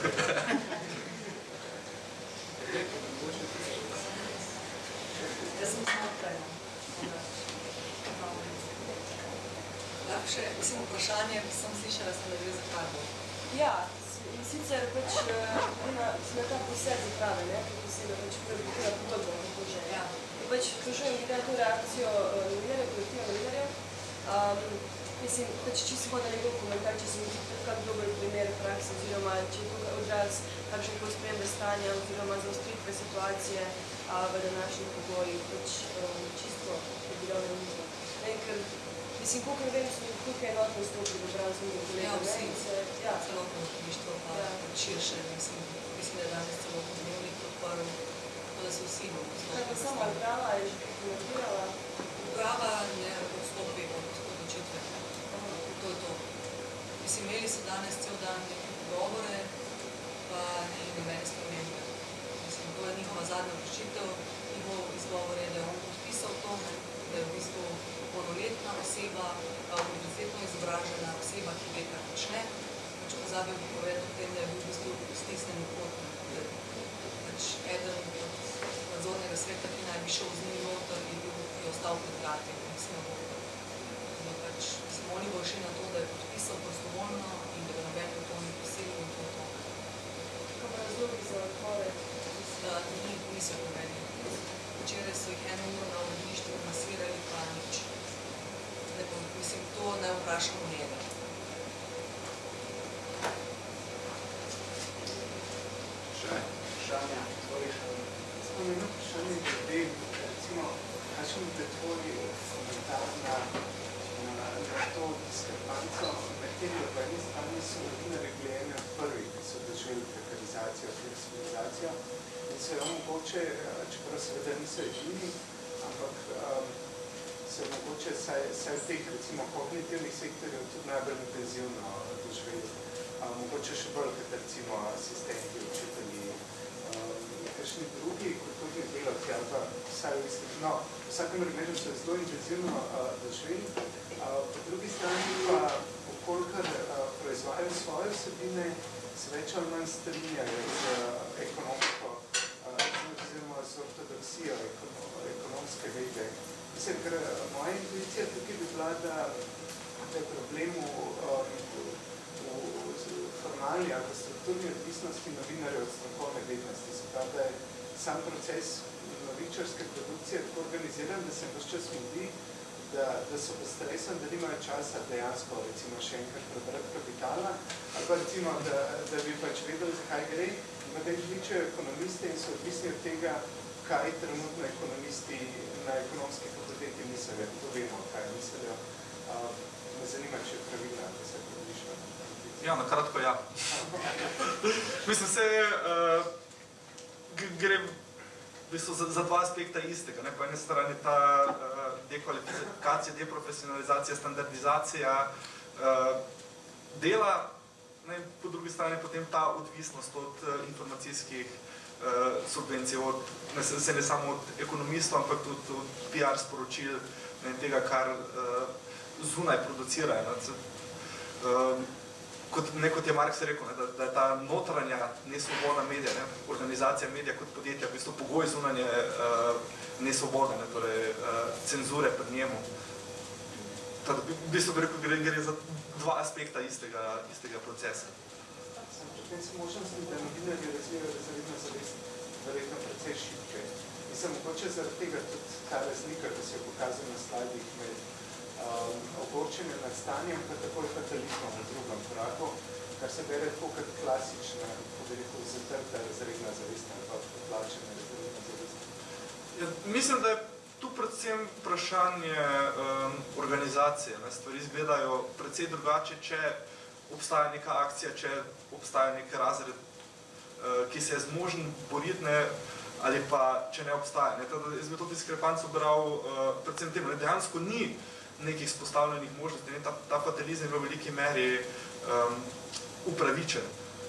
Jaz sem znotraj. Lahko še, mislim, vprašanje, sem slišala, sem, da gre za karbo. Ja, in sicer pač eh, na, na ta poseg zaprave, ne, ki se ga pač prebukira pogodbo, kako že. Ja. In pač sprašujem glede na to reakcijo eh, novinarjev, kolektiva novinarjev. Um, mislim, pač čisto hoda njegov komentar, če se mi zdi kak dober primer prakse, oziroma če je to odraz kakšne koli spremembe stanja oziroma zaostritve situacije a, v današnjih pogojih, pač um, čisto je bilo na mizo. Ne, ker, mislim, koliko vem, so tukaj enotno stopili v z njim Ja, vsi. ne, se, ja, Celotno društvo, pa Ja. pač širše, mislim, mislim, da je danes celo dnevnik podporil, tako da se vsi bomo Kaj pa sama Brava je že komentirala? Uprava ne odstopi od odločitve. To je to. Mislim, imeli so danes cel dan neke pogovore, pa ni nobene spremembe. Mislim, to je njihova zadnja odločitev, njihov izgovor je, da je on podpisal polnoletna oseba, univerzitetno izobražena oseba, ki ve, kar počne, pač pozabil bi povedati o tem, da je bil v bistvu stisnen kot pač eden od nadzornega sveta, ki naj bi šel z njim noter, je bil, je ostal pred vrati, mislim, da pač, mislim, oni bo šli na to, da je podpisal prostovoljno in da ga noben to ni prisilil in to je to. Kaj pa razlogi za odpoved? Da ni, niso pomeni. Včeraj so jih eno uro na vodišču masirali, pa nič. Mislim, to ne vprašamo njega. Vprašanja? Eno vprašanje glede, recimo, kakšen je tvoj komentar na, na, na to diskrepanco, med tem, da po eni strani so novinarji bili ene od prvih, ki so doživeli prekarizacijo, fleksibilizacijo in so jo mogoče, čeprav seveda niso edini, ampak um, jo mogoče saj, saj v teh recimo kognitivnih sektorjev tudi najbolj intenzivno doživeli. Um, mogoče še bolj kot recimo asistenti, učitelji, um, kakšni drugi kulturni delavci ali pa vsaj v istem, no, v vsakem primeru so zelo intenzivno uh, doživeli. Uh, po drugi strani pa, okolikor uh, proizvajajo svoje vsebine, se več ali manj strinjajo z uh, ekonomsko, uh, oziroma z ortodoksijo ekono, ekonomske Mislim, ker moja intuicija tukaj bi bila, da, da je problem v, um, v, v formalni ali pa strukturni odvisnosti novinarjev od strokovne vednosti. Se pravi, da je sam proces novičarske produkcije tako organiziran, da se vse čas mudi, da, da so v stresu in da nimajo časa dejansko recimo še enkrat prebrati kapitala, ali pa recimo, da, da bi pač vedeli, zakaj gre, potem kličejo ekonomiste in so odvisni od tega, kaj trenutno ekonomisti na ekonomski fakulteti mislijo. To vemo, kaj mislijo. Uh, me zanima, če je pravilno, da se približno. Ja, na kratko ja. Mislim, se uh, gre v bistvu za, za dva aspekta istega. Ne? Po eni strani ta uh, dekvalifikacija, deprofesionalizacija, standardizacija uh, dela, ne? po drugi strani potem ta odvisnost od uh, informacijskih uh, subvencij, od, ne, se ne samo od ekonomistov, ampak tudi od PR sporočil, ne, tega, kar uh, zunaj producirajo. Uh, kot, ne kot je Marx rekel, ne, da, da je ta notranja nesvobodna medija, ne, organizacija medija kot podjetja, v bistvu pogoj zunanje uh, nesvobode, ne, torej uh, cenzure pred njemu. Teda, v bistvu bi rekel, gre, gre za dva aspekta istega, istega procesa. Potem se možnosti, da novinarji razvijajo zavedno zavest, verjetno precej šibke. Mislim, mogoče zaradi tega tudi ta razlika, ki se je pokazal na slajdih med um, ogorčenjem nad stanjem, pa takoj fatalizmom v drugem koraku, kar se bere tako kot klasična, kako bi rekel, zatrta razredna zavest ali pa poplačena razredna zavest. Ja, mislim, da je tu predvsem vprašanje um, organizacije. Ne? Stvari izgledajo precej drugače, če obstaja neka akcija, če obstaja nek razred, uh, ki se je zmožen boriti, ne, ali pa če ne obstaja. Ne? Teda, jaz bi to diskrepanco bral uh, predvsem tem, ne? dejansko ni nekih spostavljenih možnosti, ne? Ta, ta fatalizem je v veliki meri um, upravičen.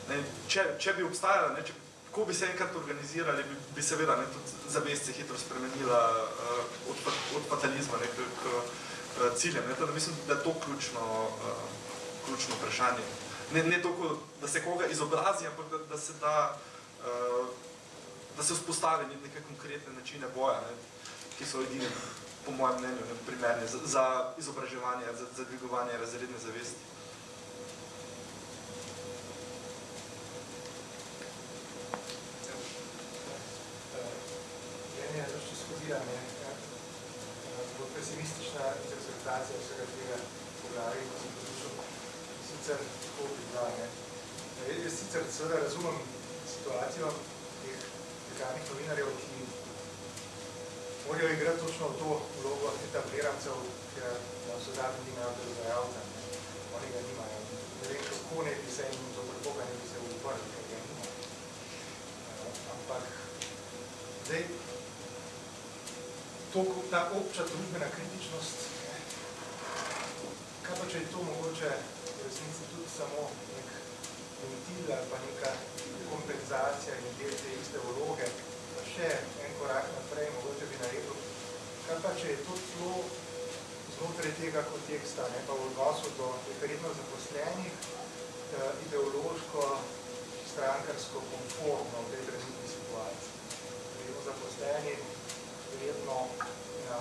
Ne? Če, če bi obstajala, ne? če ko bi se enkrat organizirali, bi, bi seveda ne, tudi zavest se hitro spremenila uh, od, od fatalizma ne, k, k uh, ciljem. Ne, teda mislim, da je to ključno, uh, ključno vprašanje. Ne, ne toliko, da se koga izobrazi, ampak da, da se da, uh, da se vzpostavi neke konkretne načine boja, ne, ki so edini, po mojem mnenju, ne, primerni za, za izobraževanje, za, za dvigovanje razredne zavesti. Meni je zašto skodila, ne, bolj pesimistična interpretacija vsega tega poglavja, ko sem poslušal, sicer tako bi bila, ne. Jaz sicer seveda razumem situacijo teh dekanih novinarjev, ki morajo igrati točno to vlogo etablirancev, ker na vse zadnji nimajo ne. Oni ga nimajo. Ne vem, kako ne bi se jim zopr Boga ne bi se uprli, ker ga nimajo. Ampak, zdaj, to, ta obča družbena kritičnost, kaj pa če je to mogoče resnici tudi samo nek ventil ali pa neka kompenzacija in del te iste vloge, pa še en korak naprej, mogoče bi naredil, kaj pa če je to zelo, zelo tega konteksta, ne, pa v odnosu do verjetno zaposlenih, eh, ideološko, strankarsko konformno v tej trenutni situaciji. Verjetno zaposleni, verjetno na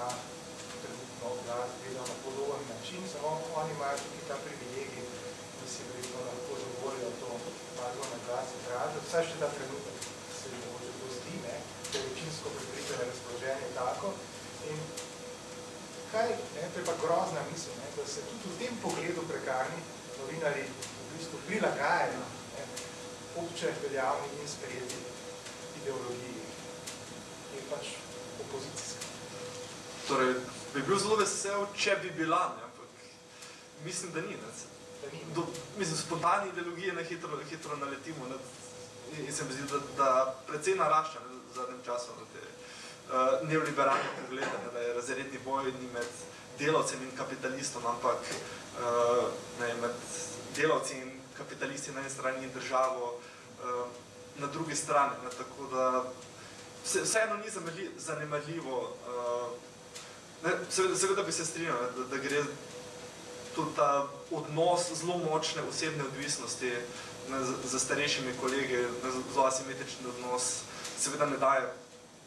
trenutno oblast gledajo na podoben način, samo oni imajo tudi ta privilegij, da si verjetno lahko dovolijo to malo na glas izražati. Vsaj še ta trenutek se mi mogoče to zdi, ne, da je večinsko pripričane razpoloženje tako. In kaj, ne, to je pa grozna misel, ne, da se tudi v tem pogledu prekarni novinari v bistvu prilagajajo ne, obče veljavni in sprejeti ideologiji, ki je pač opozicijska. Torej, bi bil zelo vesel, če bi bila, ne, ampak mislim, da ni. Ne. Da ni, Do, mislim, spontane ideologije na hitro, hitro naletimo ne, in se mi zdi, da, da precej narašča ne, v zadnjem času na te uh, neoliberalne poglede, ne, da je razredni boj ni med delavcem in kapitalistom, ampak uh, ne, med delavci in kapitalisti na eni strani in državo uh, na drugi strani. Ne, tako da vse, vseeno ni zanemarljivo. Uh, seveda, seveda bi se strinjal, ne, da, da gre tudi ta odnos zelo močne osebne odvisnosti ne, z, z starejšimi kolegi, ne, zelo asimetrični odnos, seveda ne daje,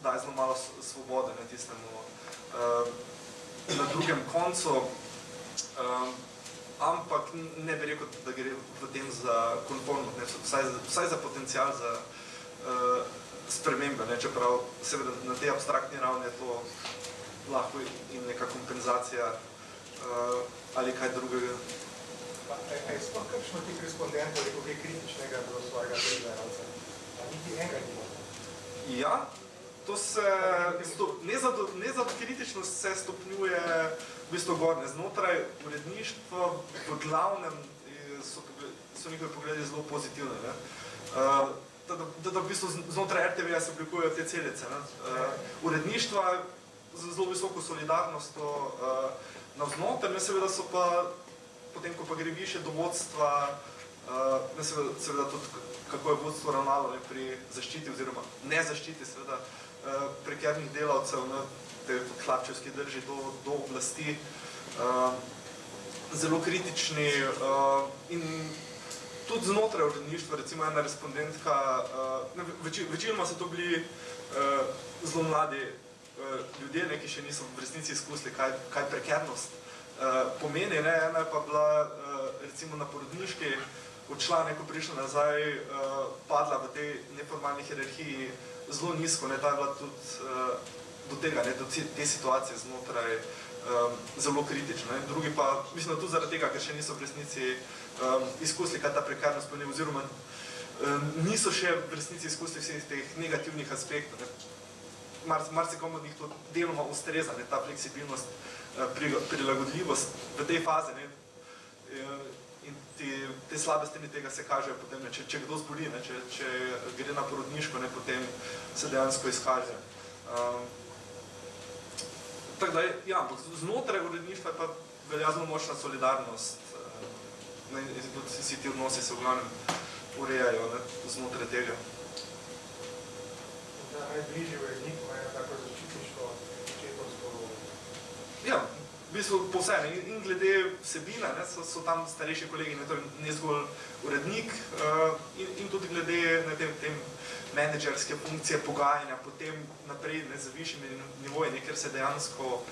daje zelo malo svobode ne, tistemu uh, na drugem koncu, um, ampak ne bi rekel, da gre v tem za konformnost, ne, vsaj, za- vsaj za potencial za uh, spremembe, ne, čeprav seveda na tej abstraktni ravni je to lahko in neka kompenzacija uh, ali kaj drugega. Pa, je sploh kakšno tih respondentov rekel kaj kritičnega do svojega delavca? A niti enega ni bilo? Ja, to se, stop, nezad, nezad kritičnost se stopnjuje v bistvu gorne. Znotraj uredništva v glavnem so, so njihovi pogledi zelo pozitivni. Ne? Uh, da, da, da, v bistvu znotraj RTV-ja se oblikujejo te celice. Ne? Uh, uredništva z zelo visoko solidarnostjo uh, navznoter, ne seveda so pa, potem ko pa gre više do vodstva, uh, seveda, seveda tudi kako je vodstvo ravnalo ne, pri zaščiti oziroma ne zaščiti seveda uh, prekernih delavcev, ne, te hlapčevski drži do, do oblasti, uh, zelo kritični uh, in tudi znotraj uredništva, recimo ena respondentka, uh, ne, veči, večinoma so to bili uh, zelo mladi uh, ljudje, ne, ki še niso v resnici izkusili, kaj, kaj prekernost pomeni. Ne. Ena je pa bila uh, recimo na porodniški odšla, ne, ko prišla nazaj, uh, padla v tej neformalni hierarhiji zelo nizko, ne, ta je bila tudi do tega, ne, do te situacije znotraj um, zelo kritična. Ne. Drugi pa, mislim, da tudi zaradi tega, ker še niso v resnici um, izkusili, kaj ta prekarnost pomeni, oziroma um, niso še v resnici izkusili vseh teh negativnih aspektov. Ne. Mar, marsikomu od njih to deloma ustreza, ne, ta fleksibilnost, eh, prilagodljivost v tej fazi. Ne, Eh, in ti, te slabe strani tega se kažejo potem, ne, če, če kdo zboli, ne, če, če gre na porodniško, ne, potem se dejansko izkaže. Um, tako da, ja, ampak znotraj uredništva je pa velja zelo močna solidarnost. eh, Ne, in tudi vsi ti odnosi se v glavnem urejajo ne, znotraj tega. Da najbližji urednik ima tako vlogo. Ja, v bistvu po vse, ne, in glede vsebine, ne, so, so tam starejši kolegi, ne, torej ne zgolj urednik, uh, in, in tudi glede ne, tem, tem menedžerske funkcije, pogajanja, potem naprej ne, z višjimi nivoji, ne, ker se dejansko uh,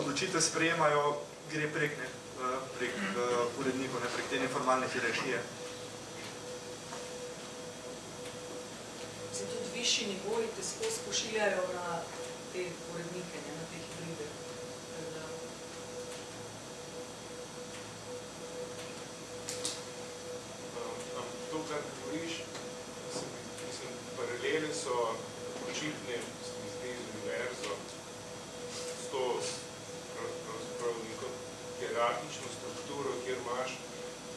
odločitve sprejemajo, gre prek, ne, uh, prek uh, urednikov, ne, prek te neformalne hierarhije. Se tudi višji nivoji te skozi pošiljajo na te urednike, ne, na te hibride. Tako da, Um, To, kar govoriš, se mi- mislim, paralele so očitne, se mi zdi, z univerzo, s to prav- pravzaprav neko hierarhično strukturo, kjer imaš,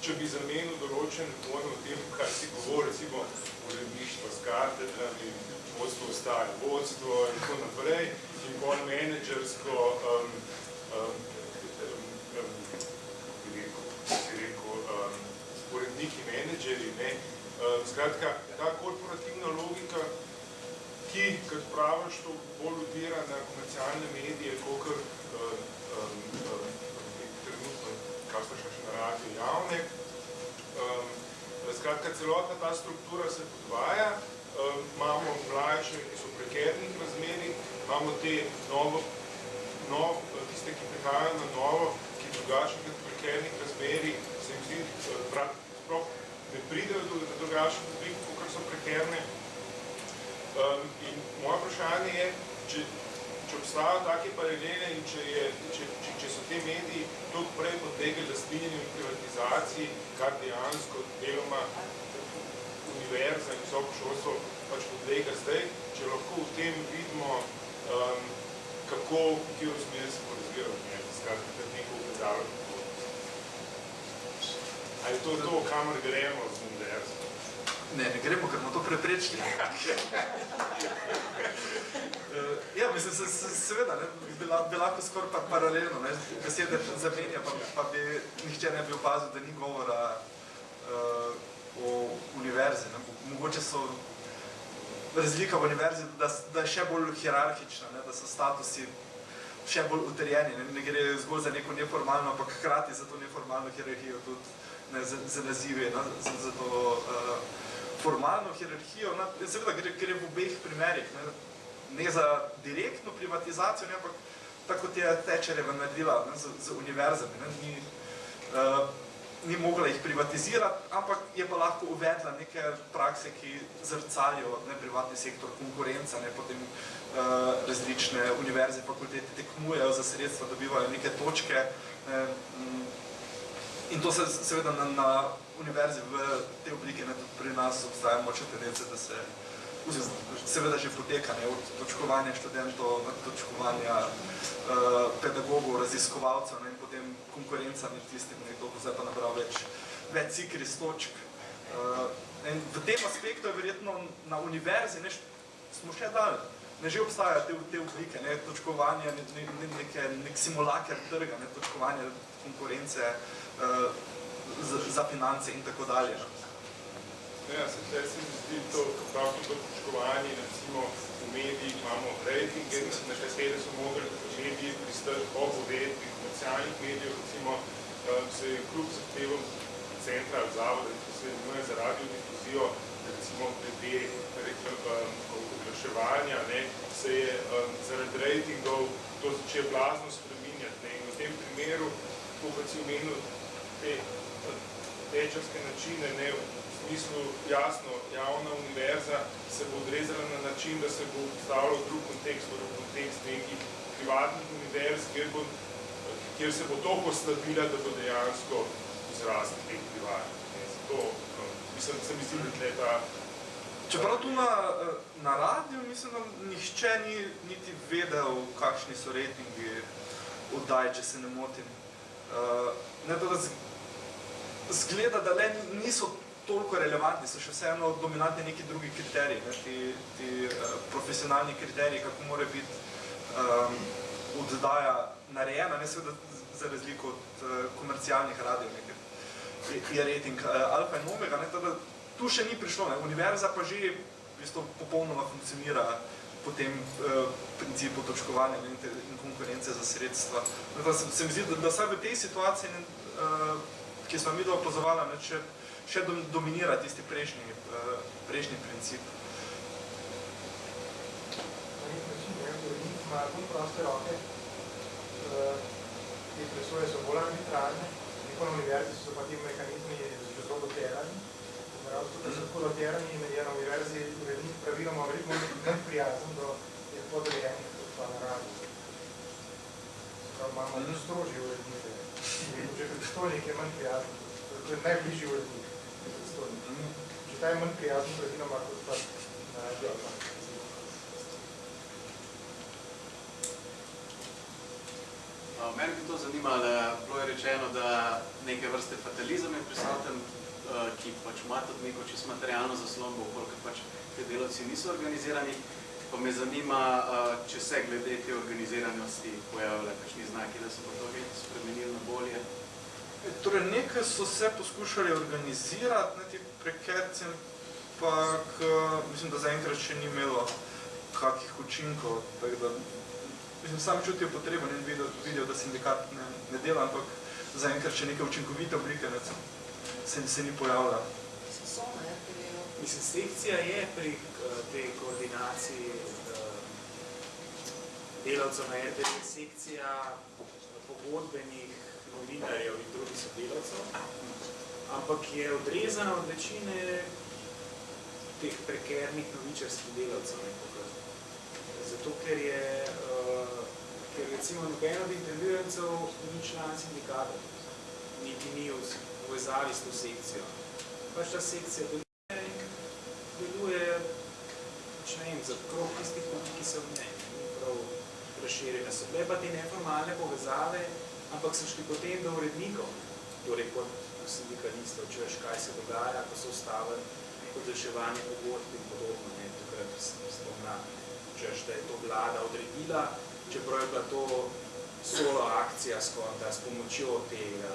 če bi zamenil določen pojem o tem, kar si govori, recimo uredništvo s katedrami, ostaje vodstvo in tako naprej, in bolj menedžersko, um, um, um, um, rekel, rekel, um, uredniki, menedžeri, ne. Um, Skratka, ta korporativna logika, ki, kot praviš, to bolj odira na komercialne medije, kakor um, um, um, kar so še na radiju javne. Um, skratka, celotna ta struktura se podvaja, imamo mlajše, ki so v prekernih razmerih, imamo te novo, nov, tiste, ki prihajajo na novo, ki drugačnih kot prekernih razmerih, se jim zdi, prav, sploh ne pridejo do, do drugačnih oblik, kot so prekerne. Um, in moje vprašanje je, če, če obstajajo take paralele in če, je, če, če, če so te mediji toliko prej podlegli lastninjenju in privatizaciji, kar dejansko deloma univerza in visoko šolstvo pač podlega zdaj, če lahko v tem vidimo, um, kako, v kjer smer se bo razviral, ne, skratka, da neko ukazalo kako. Ali je to to, kamor gremo z univerzo? Ne, ne gremo, ker bomo to preprečili. ja, mislim, se, se, seveda, ne, bi, la, bi lahko skoraj pa paralelno, ne, besede zamenja, pa, pa bi nihče ne bi opazil, da ni govora uh, o univerzi. Ne. Mogoče so razlika v univerzi, da, da je še bolj hierarhična, ne, da so statusi še bolj utrjeni, ne, ne gre zgolj za neko neformalno, ampak hkrati za to neformalno hierarhijo tudi ne, za, za nazive, ne, za, za to uh, formalno hierarhijo, no, seveda gre, gre v obeh primerih, ne, ne za direktno privatizacijo, ne, ampak tako kot je Tečerjeva naredila ne, z, z univerzami, ne, ni, uh, ni mogla jih privatizirati, ampak je pa lahko uvedla neke prakse, ki zrcalijo ne, privatni sektor, konkurenca, ne, potem uh, različne univerze, fakultete tekmujejo za sredstva, dobivajo neke točke, ne, m, In to se seveda na, na univerzi v te oblike, ne, tudi pri nas obstaja močne tendence, da se seveda že poteka, ne, od točkovanja študentov, točkovanja uh, pedagogov, raziskovalcev ne, in potem konkurenca med tistim, nekdo bo zdaj pa nabral več, več cikris točk. Uh, in v tem aspektu je verjetno na univerzi ne, smo še dalj. Ne že obstajajo te, te oblike, ne, točkovanje, ne, ne, neke, nek simulaker trga, ne, točkovanje konkurence, uh, za, za finance in tako dalje. Ja, se tle se mi zdi to, prav to točkovanje, recimo v medijih imamo rejtinge, na katere so mogli mediji pristati ob uvedbi komercialnih medijev, recimo se je kljub zahtevom centra ali zavoda, ki se imenuje za radiodifuzijo, recimo glede oglaševanja, ne, se je um, zaradi rejtingov to začelo blazno spreminjati. Ne, in v tem primeru, ko pa si omenil te tečarske načine, ne, smislu jasno, javna univerza se bo odrezala na način, da se bo postavila v drug kontekst, v kontekst nekih privatnih univerz, kjer, bo, kjer se bo to postavila, da bo dejansko izrasti teh privatnih. Zato, no, mislim, se mi zdi, da tle ta Čeprav tu na, na radiju, mislim, da nihče ni niti vedel, kakšni so rejtingi oddaj, če se ne motim. Uh, ne, da zgleda, da le niso toliko relevantni, so še vseeno dominantni neki drugi kriteriji, ne, ti, ti uh, profesionalni kriteriji, kako mora biti um, oddaja narejena, ne seveda za razliko od uh, komercialnih radijev, nekaj je rating uh, alfa in omega, ne, tada, tu še ni prišlo, ne. univerza pa že bistvu popolnoma funkcionira po tem uh, principu točkovanja ne, in konkurence za sredstva. Da se, se mi zdi, da, da vsaj v tej situaciji, ne, uh, ki smo mi da opazovala, ne, še, še dom, dominira tisti prejšnji, uh, prejšnji princip. Na nek način, ne, urednik ima tudi proste roke, te presoje so bolj arbitrarne, neko na univerzi so pa ti mehanizmi zelo doterani, tudi, da so tako doterani in je na univerzi urednik praviloma veliko manj prijazen do podrejenih kot pa na radu. Prav imamo strožje urednike. Že predstojnik je manj prijazen, to je najbližji urednik, je predstojnik. Že ta je manj prijazen praviloma kot pa na radio. Mene bi to zanimalo, bilo je rečeno, da neke vrste fatalizem je prisoten, ki pač ima tudi neko čisto materialno zaslombo, koliko pač te delavci niso organizirani. Pa me zanima, če se glede te organiziranosti pojavile kakšni znaki, da se bo to spremenilo na bolje. Torej, nekaj so se poskušali organizirati, ne ti prekerci, ampak mislim, da zaenkrat še ni imelo kakih učinkov, tako da mislim, sam čutijo potrebo, ne vidijo, vidijo da sindikat ne, ne dela, ampak zaenkrat še neke učinkovite oblike ne, se, se ni pojavila. RTV-ju. Mislim, sekcija je pri eh, tej koordinaciji eh, delavcev na RTV, sekcija pogodbenih novinarjev in drugih sodelavcev, ampak je odrezana od večine teh prekernih novičarskih delavcev nekako. Zato, ker je, uh, ker recimo noben od intervjujencev ni član sindikata, niti ni v povezavi s to sekcijo. Pač ta sekcija deluje in deluje, pač ne vem, za krog tistih ljudi, ki so v njej, ni prav razširjene. So bile pa te neformalne povezave, ampak so šli potem do urednikov, torej kot sindikalistov, češ kaj se dogaja, ko so ustavili podaljševanje pogodb in podobno, ne, takrat spomnam, češ, da je to vlada odredila, čeprav je bila to solo akcija skorda s pomočjo te uh,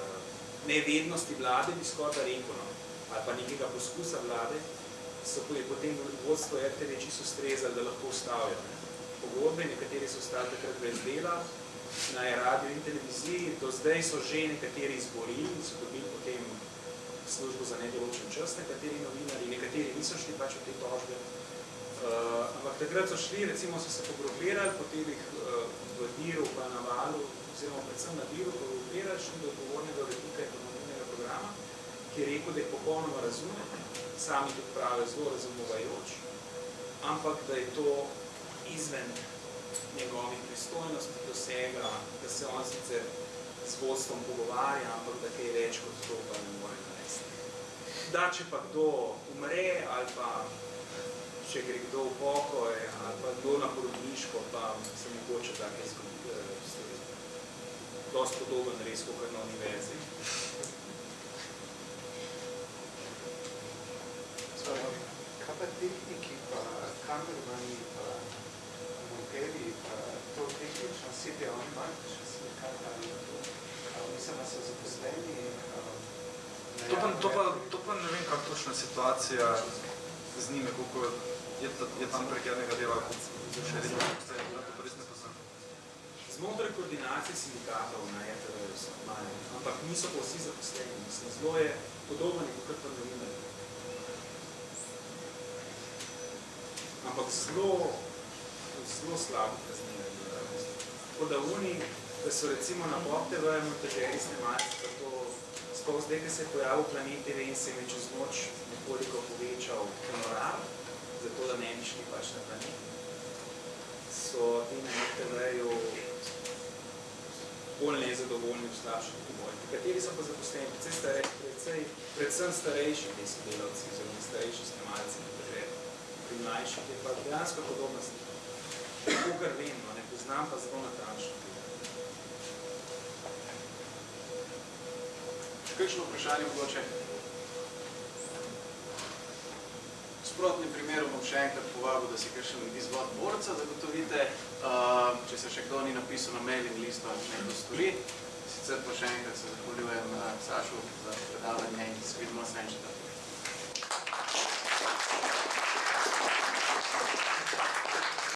nevednosti vlade, bi skorda rekel, no, ali pa nekega poskusa vlade, so je potem vodstvo RTV čisto strezali, da lahko ustavijo. Ne. Pogodbe, nekateri so ostali takrat brez dela, na radio in televiziji, do zdaj so že nekateri izborili in so dobili potem službo za nedoločen čas, nekateri novinari, nekateri niso šli pač v te tožbe. Uh, ampak takrat so šli, recimo so se pogrupirali, potem jih uh, v Diru pa na Valu, oziroma predvsem na Diru pogrupirali, šli do odgovornega urednika ekonomnega programa, ki je rekel, da je popolnoma razume, sami tudi pravi zelo razumovajoč, ampak da je to izven njegovih pristojnosti dosega, da se on sicer z vodstvom pogovarja, ampak da kaj več kot to pa ne more narediti. Da, če pa kdo umre ali pa če gre kdo v pokoj ali pa kdo na porodniško, pa se mogoče take zgodi, dosti podoben res, kot na univerzi. Kaj pa tehniki, pa kamermani, pa monterji, pa to tehnično sedijo, oni imajo še sindikat ali to? Mislim, da so zaposleni To pa, to, pa, to pa ne vem, kako točna situacija z njimi, koliko je, je tam prekernega dela, kot še redno obstaja, to pa res ne poznam. Znotraj koordinacije sindikatov na RTV so imajo, ampak niso pa vsi zaposleni. Mislim, zelo je podoben kot pa novinarji. Ampak zelo, zelo slabo razmerje. Tako da oni, da so recimo na Pop TV montažeri snemalci, pa to sploh zdaj, ko se je pojavil Planet TV in se je čez noč nekoliko povečal honorar, zato da ne bi šli pač na planet, so ti na RTV-ju bolj nezadovoljni v slabših pogojih. Kateri so pa zaposleni, predvsem, starej, predvsem, predvsem starejši ti sodelavci, oziroma starejši snemalci na državi. Pri mlajših je pa dejansko podobna slika. Kogar vem, no, ne poznam pa zelo natančno. Kakšno vprašanje mogoče? V sprotnem primeru bom še enkrat povabil, da si kakšen izvod borca zagotovite. Uh, če se še kdo ni napisal na mailing listo, naj to stori. Sicer pa še enkrat se zahvaljujem uh, Sašu za predavanje in se vidimo naslednjič četrtek.